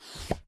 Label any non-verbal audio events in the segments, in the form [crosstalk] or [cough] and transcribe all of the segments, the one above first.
you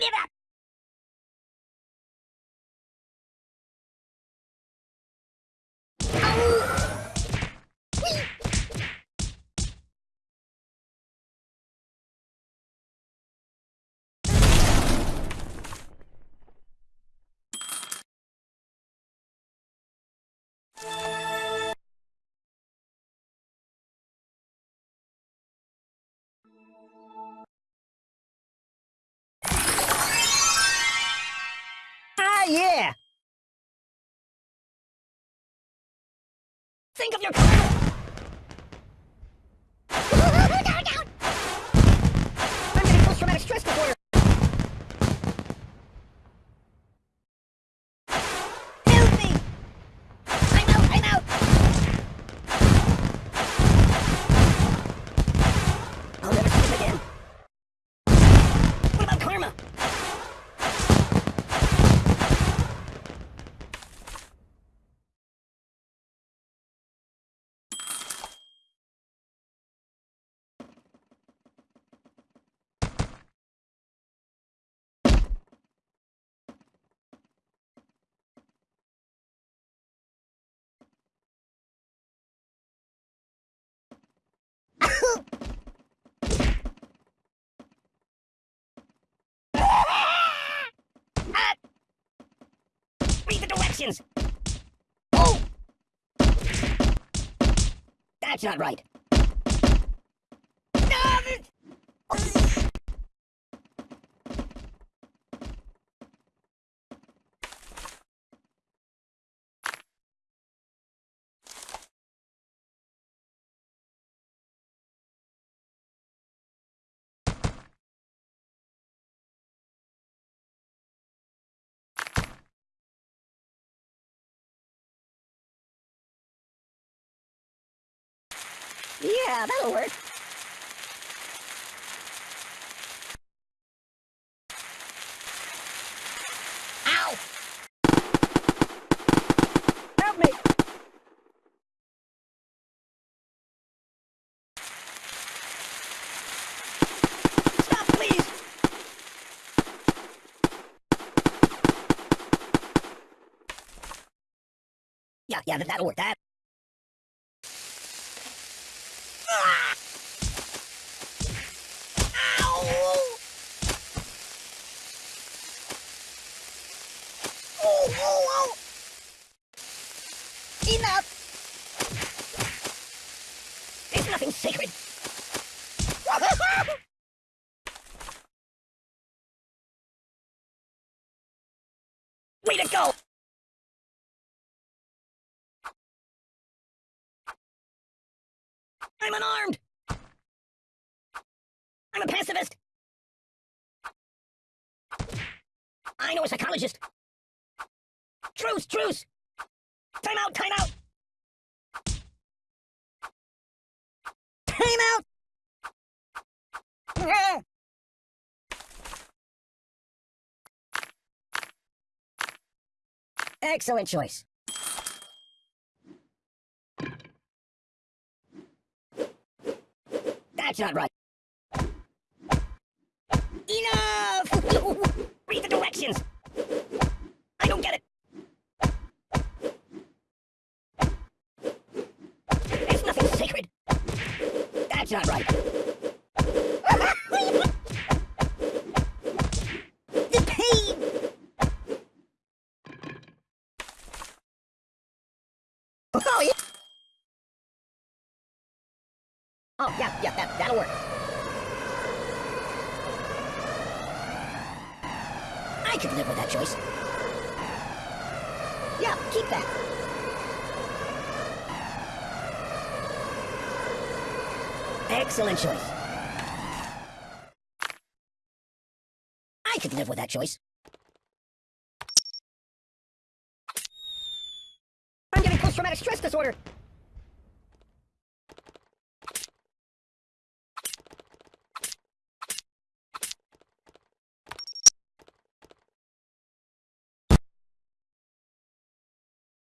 give up. Think of your... Oh! That's not right! No! Yeah, that'll work. Ow! Help me! Stop, please! Yeah, yeah, that'll work. That Enough! There's nothing sacred. [laughs] Way to go! I'm unarmed! I'm a pacifist! I know a psychologist! Truce, truce! Time out, time out! Time out! [laughs] Excellent choice. That's not right. Enough! [laughs] Read the directions! I don't get it! There's nothing sacred! That's not right! Oh, yeah! Oh, yeah, yeah, that, that'll work. I could live with that choice. Yeah, keep that. Excellent choice. I could live with that choice. I'm getting post-traumatic stress disorder.